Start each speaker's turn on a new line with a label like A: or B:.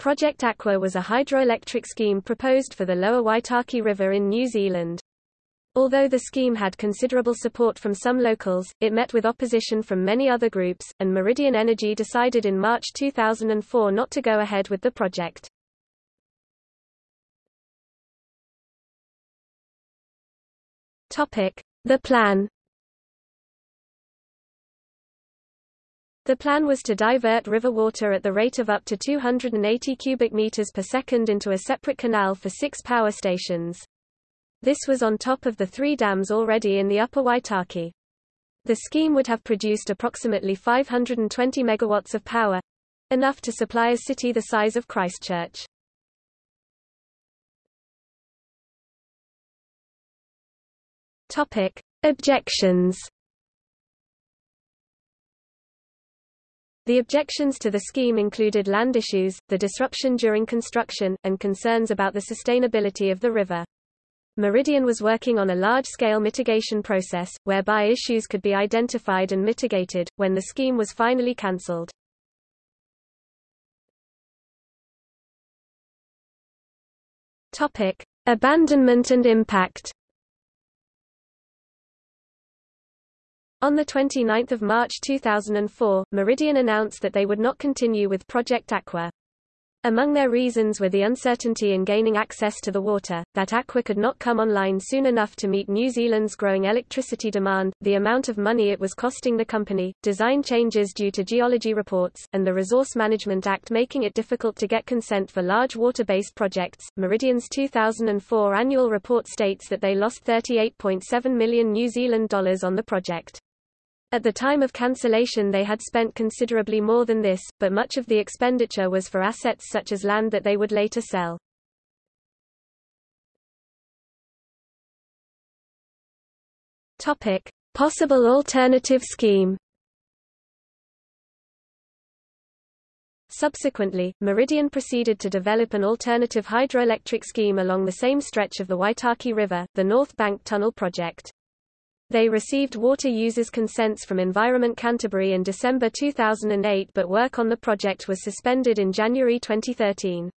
A: Project Aqua was a hydroelectric scheme proposed for the lower Waitaki River in New Zealand. Although the scheme had considerable support from some locals, it met with opposition from many other groups, and Meridian Energy decided in March 2004 not to go ahead with the project. The plan The plan was to divert river water at the rate of up to 280 cubic meters per second into a separate canal for six power stations. This was on top of the three dams already in the upper Waitaki. The scheme would have produced approximately 520 megawatts of power, enough to supply a city the size of Christchurch. Topic: Objections. The objections to the scheme included land issues, the disruption during construction, and concerns about the sustainability of the river. Meridian was working on a large-scale mitigation process, whereby issues could be identified and mitigated, when the scheme was finally cancelled. Abandonment and impact On 29 March 2004, Meridian announced that they would not continue with Project Aqua. Among their reasons were the uncertainty in gaining access to the water, that Aqua could not come online soon enough to meet New Zealand's growing electricity demand, the amount of money it was costing the company, design changes due to geology reports, and the Resource Management Act making it difficult to get consent for large water-based projects. Meridian's 2004 annual report states that they lost 38.7 million New Zealand dollars on the project. At the time of cancellation they had spent considerably more than this, but much of the expenditure was for assets such as land that they would later sell. Topic: Possible alternative scheme. Subsequently, Meridian proceeded to develop an alternative hydroelectric scheme along the same stretch of the Waitaki River, the North Bank Tunnel Project. They received water users' consents from Environment Canterbury in December 2008 but work on the project was suspended in January 2013.